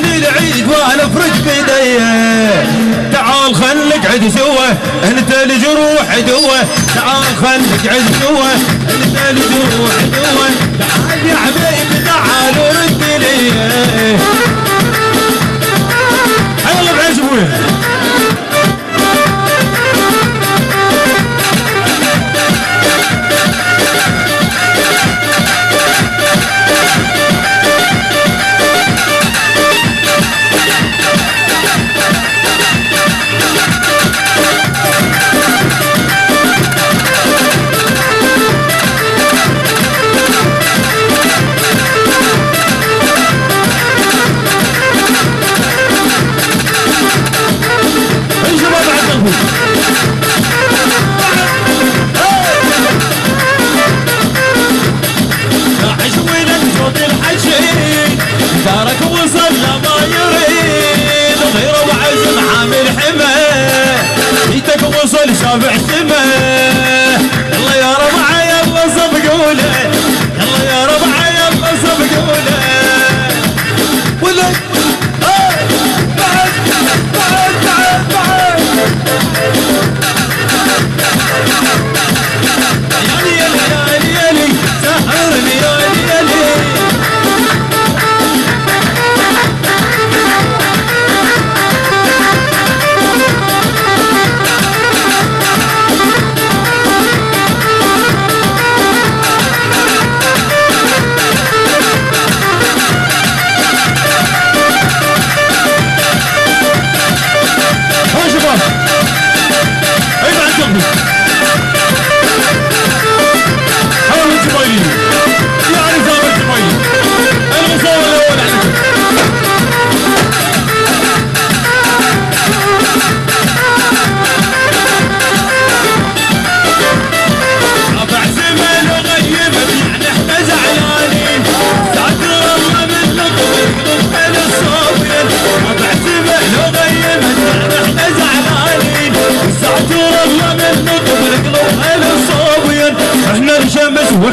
جاني العيد وأنا فرج بيدي. تعال خل نقعد سوا انت الجروح دوه تعال خل نقعد سوا انت الجروح دوه تعال يا حبيبي تعال ورد لي وصل لما يريد غير وعزم عامل حمى جيتك وصل شافع سما يلا يا ربع يلا صفقوله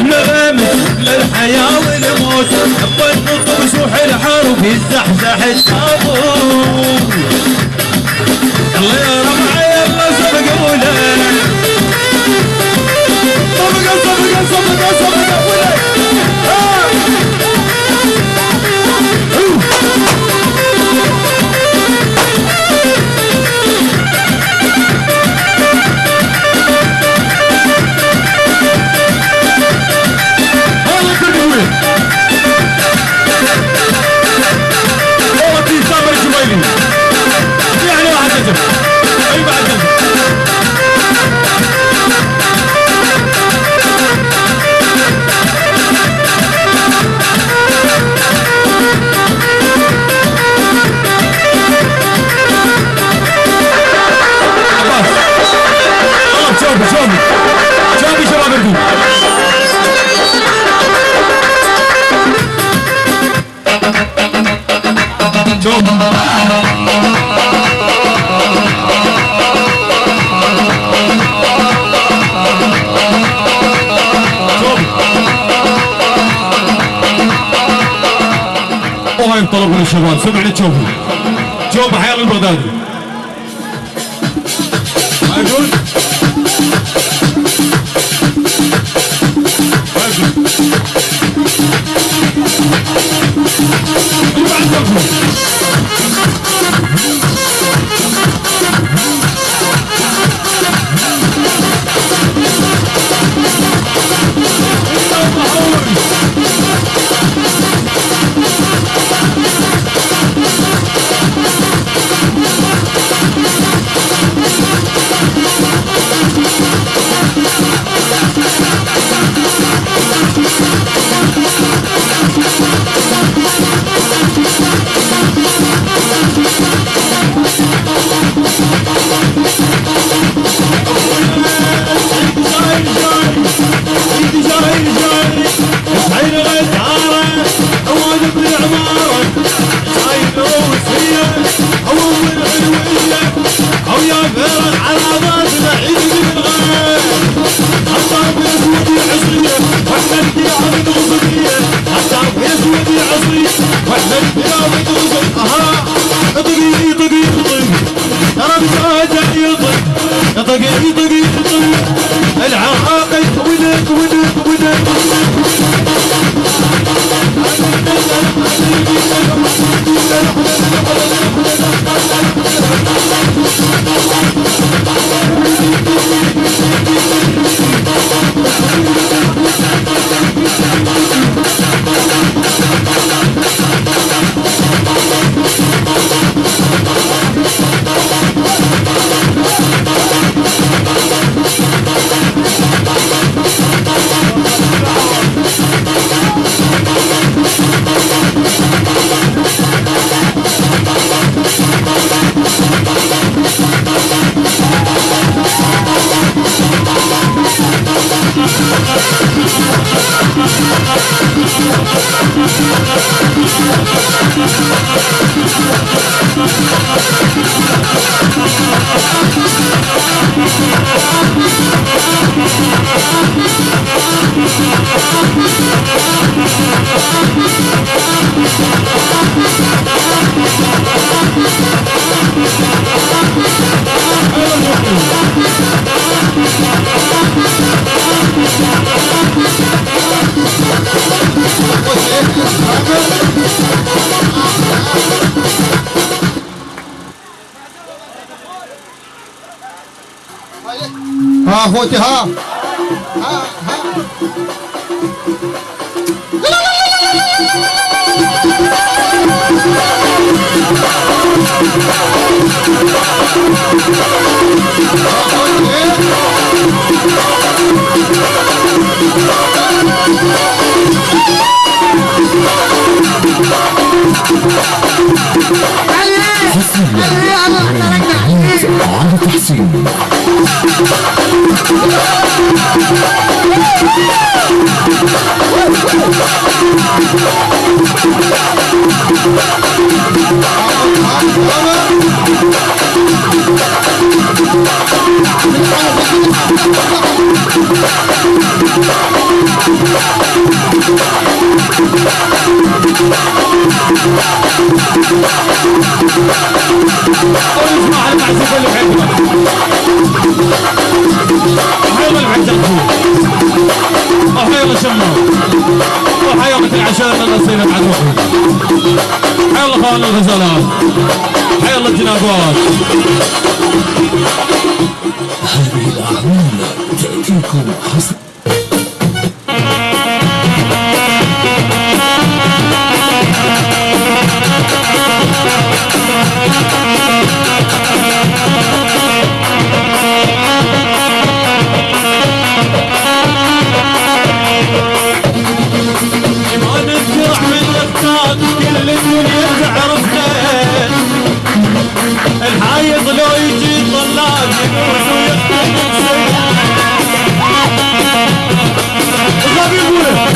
غامس للحياة والموت نبغى نطب سوح الحرب يزحزح التابوت. الله يا ربع يلا سبقونا صفقة صفقة صفقة صفقة. ولك وهاي طلب من الشباب سمعني شوفي شوف حيال البغدادي We'll be right back. हाँ होते हाँ। हाँ हाँ اسمع المعزوف اللي العجل وحيلا شمام وحيلا العشاء النصير مع الروح حيلا خوان الغزالات حيلا الجنابات هذه الأعمال تأتيكم حسب كل الدنيا تعرفنا الحايض لو يجي طلاب يدوس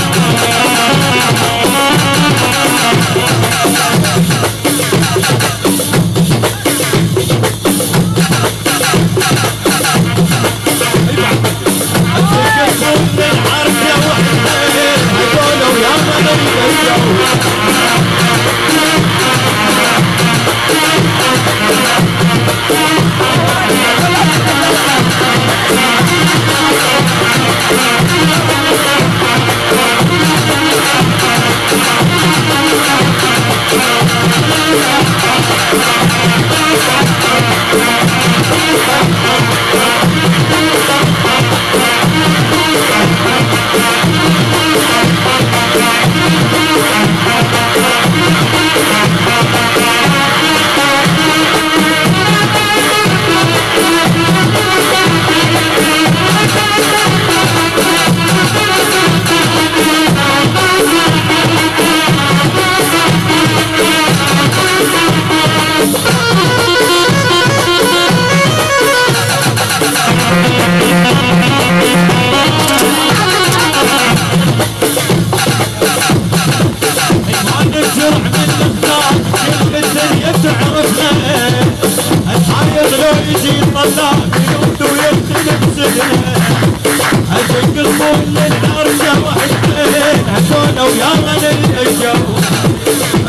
العرشه وحشتين هذولا ويا من الجو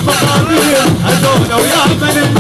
مقابل من الجو